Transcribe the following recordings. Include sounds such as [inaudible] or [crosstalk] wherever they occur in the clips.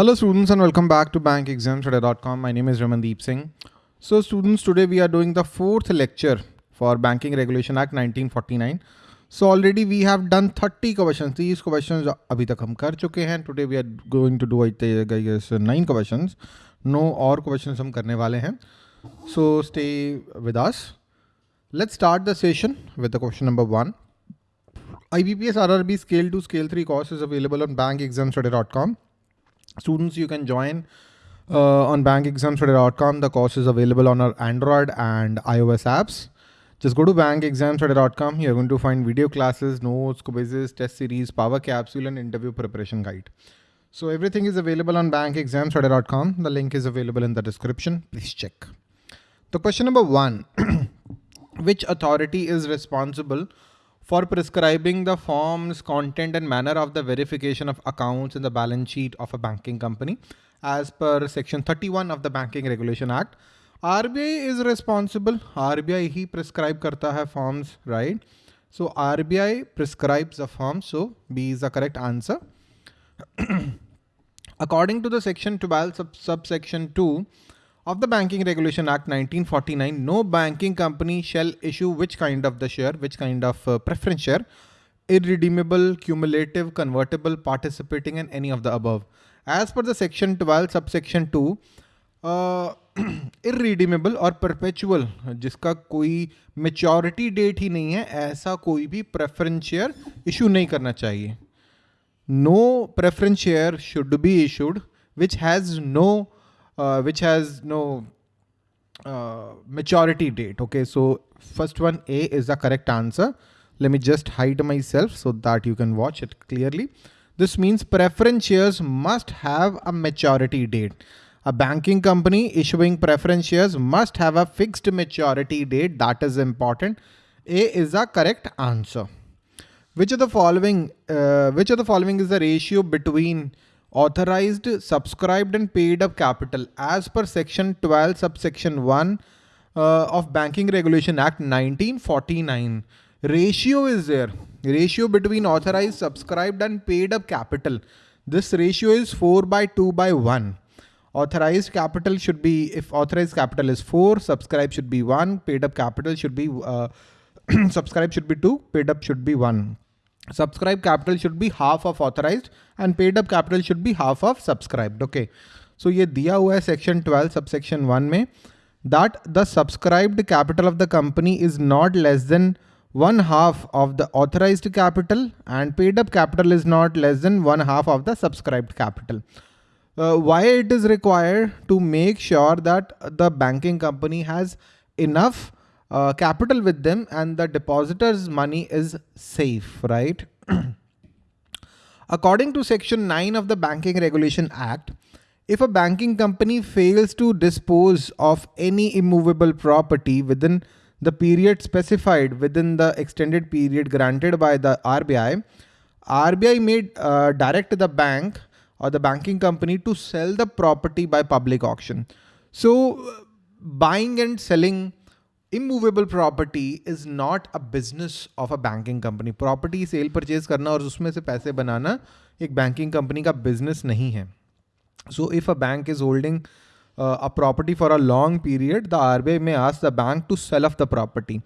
Hello students and welcome back to bankexamstoday.com. My name is Ramandeep Singh. So students, today we are doing the fourth lecture for Banking Regulation Act 1949. So already we have done 30 questions. These questions अभी तक हम कर चुके हैं. Today we are going to do I guess nine questions. No और questions हम करने वाले हैं. So stay with us. Let's start the session with the question number one. IBPS RRB Scale 2 Scale 3 course is available on bankexamstudy.com. Students, you can join uh, on bankexamstudy.com. The course is available on our Android and iOS apps. Just go to bankexamstudy.com. You're going to find video classes, notes, quizzes, test series, power capsule, and interview preparation guide. So everything is available on bankexamstudy.com. The link is available in the description. Please check. The question number one, [clears throat] which authority is responsible for prescribing the forms, content and manner of the verification of accounts in the balance sheet of a banking company as per section 31 of the Banking Regulation Act. RBI is responsible. RBI he prescribe karta hai forms, right? So RBI prescribes the forms. So B is the correct answer. [clears throat] According to the section 12 sub subsection 2 of the Banking Regulation Act 1949, no banking company shall issue which kind of the share, which kind of uh, preference share, irredeemable, cumulative, convertible, participating and any of the above. As per the section 12 subsection 2, uh, [clears throat] irredeemable और perpetual जिसका कोई maturity date ही नहीं है ऐसा कोई भी preference share issue नहीं करना चाहिए no preference share should be issued which has no uh, which has no uh, maturity date. Okay, so first one A is the correct answer. Let me just hide myself so that you can watch it clearly. This means preference shares must have a maturity date. A banking company issuing preference shares must have a fixed maturity date. That is important. A is the correct answer. Which of the following, uh, which of the following is the ratio between authorized, subscribed and paid up capital as per section 12 subsection 1 uh, of Banking Regulation Act 1949. Ratio is there. Ratio between authorized, subscribed and paid up capital. This ratio is 4 by 2 by 1. Authorized capital should be, if authorized capital is 4, subscribed should be 1, paid up capital should be, uh, [clears throat] subscribed should be 2, paid up should be 1 subscribed capital should be half of authorized and paid up capital should be half of subscribed. Okay. So ये दिया हुआ है section 12 subsection 1 में that the subscribed capital of the company is not less than one half of the authorized capital and paid up capital is not less than one half of the subscribed capital. Uh, why it is required to make sure that the banking company has enough uh, capital with them and the depositor's money is safe, right? [clears throat] According to section 9 of the Banking Regulation Act, if a banking company fails to dispose of any immovable property within the period specified within the extended period granted by the RBI, RBI may uh, direct the bank or the banking company to sell the property by public auction. So buying and selling immovable property is not a business of a banking company property sale purchase करना और उसमें से पैसे बनाना एक banking company का business नहीं है. So if a bank is holding a property for a long period the R B I में आस the bank to sell off the property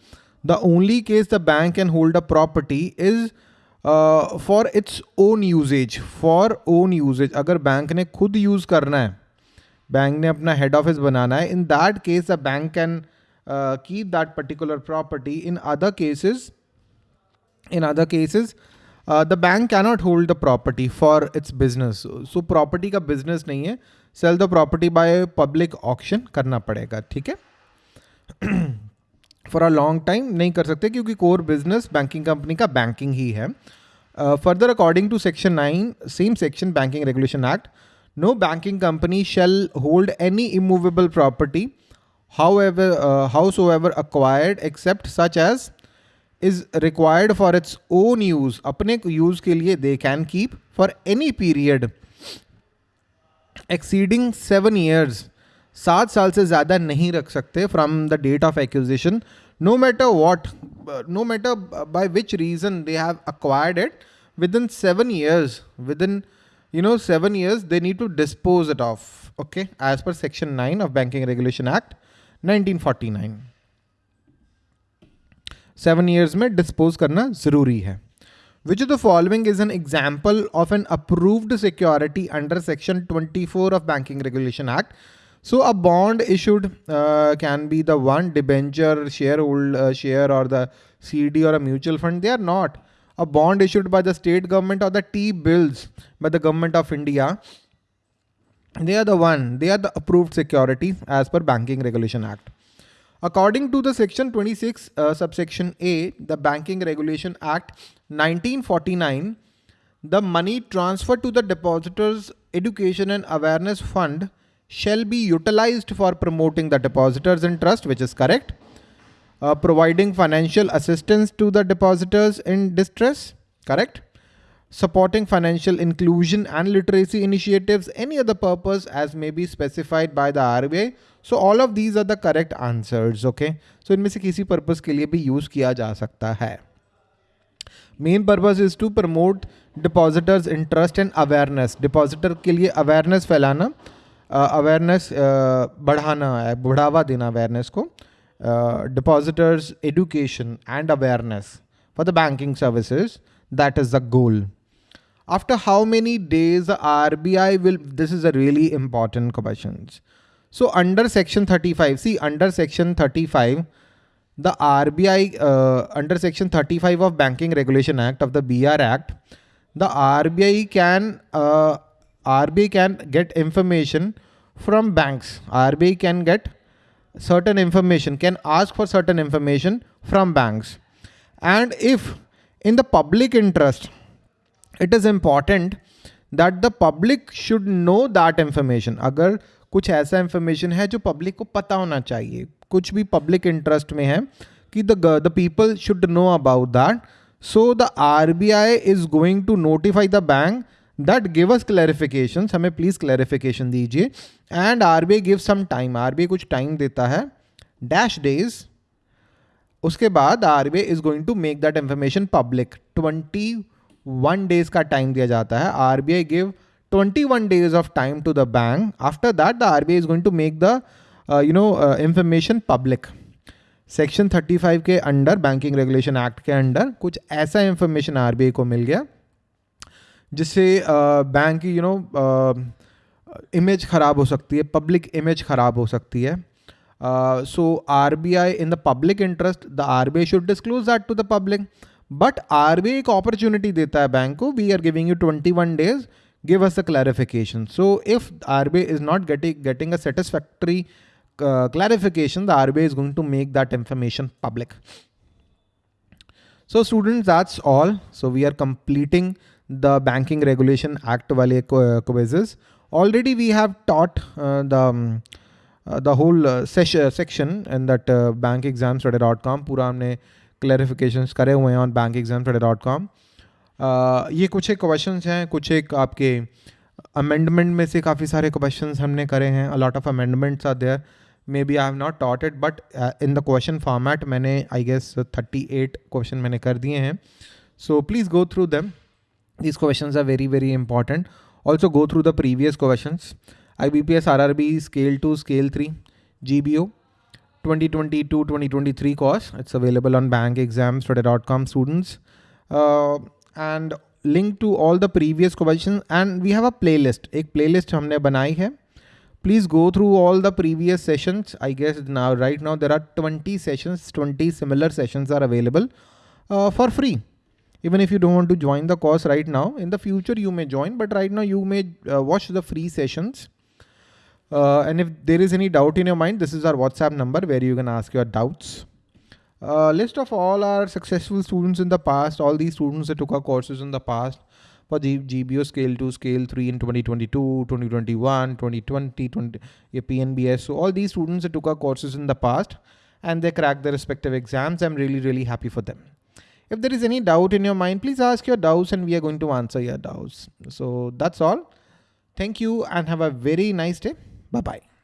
the only case the bank can hold a property is for its own usages for own usages अगर bank ने खुद use करना है bank ने अपना head office बनाना है in that case the bank can keep that particular property in other cases in other cases uh, the bank cannot hold the property for its business so, so property ka business nahi hai sell the property by public auction करना पड़ेगा ठीक है for a long time नहीं कर सकते क्योंकि core business banking company का banking ही है further according to section nine same section banking regulation act no banking company shall hold any immovable property however uh, howsoever acquired except such as is required for its own use अपने use के लिए they can keep for any period exceeding seven years सात साल से ज़्यादा नहीं रख सकते from the date of acquisition no matter what no matter by which reason they have acquired it within seven years within you know, seven years, they need to dispose it off. Okay. As per section nine of Banking Regulation Act 1949. Seven years में dispose करना ज़रूरी है. Which of the following is an example of an approved security under section 24 of Banking Regulation Act? So a bond issued uh, can be the one debenture, sharehold, uh, share or the CD or a mutual fund. They are not a bond issued by the state government or the T-bills by the government of India. They are the one, they are the approved security as per Banking Regulation Act. According to the section 26 uh, subsection A, the Banking Regulation Act 1949, the money transferred to the depositors education and awareness fund shall be utilized for promoting the depositors interest, which is correct uh, providing financial assistance to the depositors in distress, correct? Supporting financial inclusion and literacy initiatives, any other purpose as may be specified by the RBI. So all of these are the correct answers, okay? So इनमें से किसी purpose के लिए भी use किया जा सकता है. Main purpose is to promote depositors interest and awareness. Depositor के लिए awareness फैलाना, uh, awareness uh, बढ़ाना है, बढ़ावा देना awareness को. Uh, depositors education and awareness for the banking services. That is the goal. After how many days RBI will, this is a really important question. So under section 35, see under section 35, the RBI, uh, under section 35 of Banking Regulation Act of the BR Act, the RBI can, uh, RBI can get information from banks. RBI can get certain information, can ask for certain information from banks. And if in the public interest, it is important that the public should know that information अगर कुछ ऐसा information है जो public को पता होना चाहिए, कुछ भी पब्लिक इंटरेस्ट में है, कि the the people should know about that so the R B I is going to notify the bank that give us clarification हमें प्लीज़ क्लैरिफिकेशन दीजिए। And R B I give some time R B I कुछ time देता है। Dash days उसके बाद R B I is going to make that information public twenty 21 days का time दिया जाता है। RBI give 21 days of time to the bank. After that the RBI is going to make the uh, you know no information public section 35 के under banking regulation act के under कुछ ऐसा information RBI को मिल गया जिससे bank की you know image ख़राब हो सकती है पब्लिक इमेज ख़राब हो सकती है। So R B I in the public interest the R B I should disclose that to the public but are B आई एक अपॉर्चुनिटी देता है बैंक को we are giving you twenty one days give us a clarification. So if RBI is not getting getting a satisfactory uh, clarification, the RBI is going to make that information public. So students, that's all. So we are completing the Banking Regulation Act wale quizzes. Already we have taught uh, the um, uh, the whole uh, session, section in that uh, bankexamstudy.com पूरा हमने clarifications करे हुए हैं on bank exam dot com ये कुछ एक question हैं, कुछ एक आपके अमेंडमेंट में से काफ़ी सारे क्वेश्चन हमने करे हैं. A lot of amendments are there maybe I have not taught it but in the question format मैंने I guess thirty eight question मैंने कर दिए हैं. So please go through them this question are very very important also go through the previous question I B P S R R B scale two scale three G B O 2022-2023 course. It's available on bankexamstudy.com students. Uh, and link to all the previous questions and we have a playlist. एक playlist हमने बनाई है. Please go through all the previous sessions. I guess now right now there are 20 sessions, 20 similar sessions are available uh, for free even if you don't want to join the course right now, in the future you may join, but right now you may uh, watch the free sessions. uh, and if there is any doubt in your mind, this is our WhatsApp number where you can ask your doubts. Uh, list of all our successful students in the past, all these students that took our courses in the past for the GBO scale 2, scale 3 in 2022, 2021, 2020, 20, PNBS. So all these students that took our courses in the past and they cracked their respective exams. I'm really, really happy for them. If there is any doubt in your mind, please ask your doubts and we are going to answer your doubts. So that's all. Thank you and have a very nice day. Bye-bye.